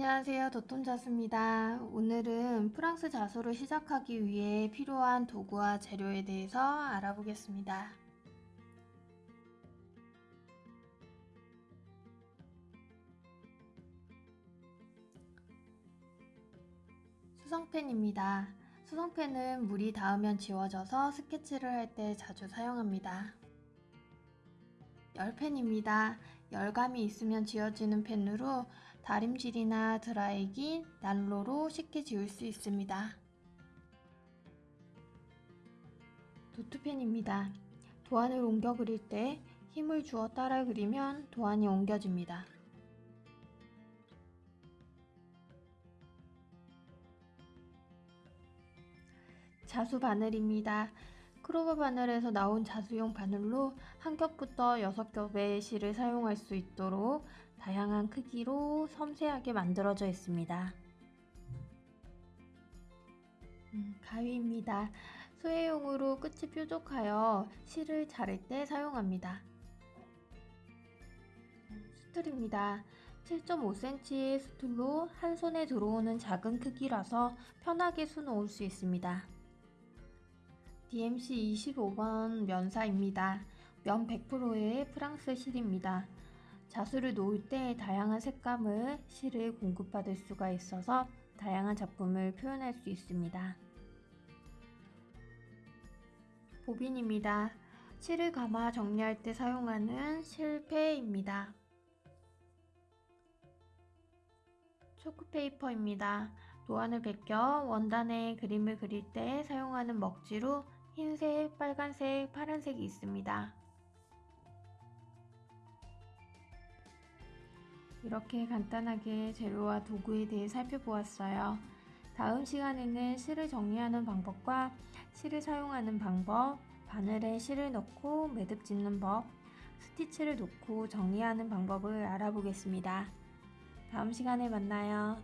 안녕하세요. 도톤자수입니다. 오늘은 프랑스 자수를 시작하기 위해 필요한 도구와 재료에 대해서 알아보겠습니다. 수성펜입니다. 수성펜은 물이 닿으면 지워져서 스케치를 할 때 자주 사용합니다. 열펜입니다. 열감이 있으면 지워지는 펜으로 다림질이나 드라이기, 난로로 쉽게 지울 수 있습니다. 노트펜입니다. 도안을 옮겨 그릴 때 힘을 주어 따라 그리면 도안이 옮겨집니다. 자수 바늘입니다. 크로버 바늘에서 나온 자수용 바늘로 한 겹부터 여섯 겹의 실을 사용할 수 있도록 다양한 크기로 섬세하게 만들어져 있습니다. 음, 가위입니다. 수혜용으로 끝이 뾰족하여 실을 자를 때 사용합니다. 스툴입니다. 7.5cm의 스툴로 한 손에 들어오는 작은 크기라서 편하게 수놓을 수 있습니다. DMC 25번 면사입니다. 면 100%의 프랑스 실입니다. 자수를 놓을 때 다양한 색감을 실을 공급받을 수가 있어서 다양한 작품을 표현할 수 있습니다. 보빈입니다. 실을 감아 정리할 때 사용하는 실패입니다. 초크페이퍼입니다. 도안을 베껴 원단에 그림을 그릴 때 사용하는 먹지로 흰색, 빨간색, 파란색이 있습니다. 이렇게 간단하게 재료와 도구에 대해 살펴보았어요. 다음 시간에는 실을 정리하는 방법과 실을 사용하는 방법, 바늘에 실을 넣고 매듭 짓는 법, 스티치를 놓고 정리하는 방법을 알아보겠습니다. 다음 시간에 만나요.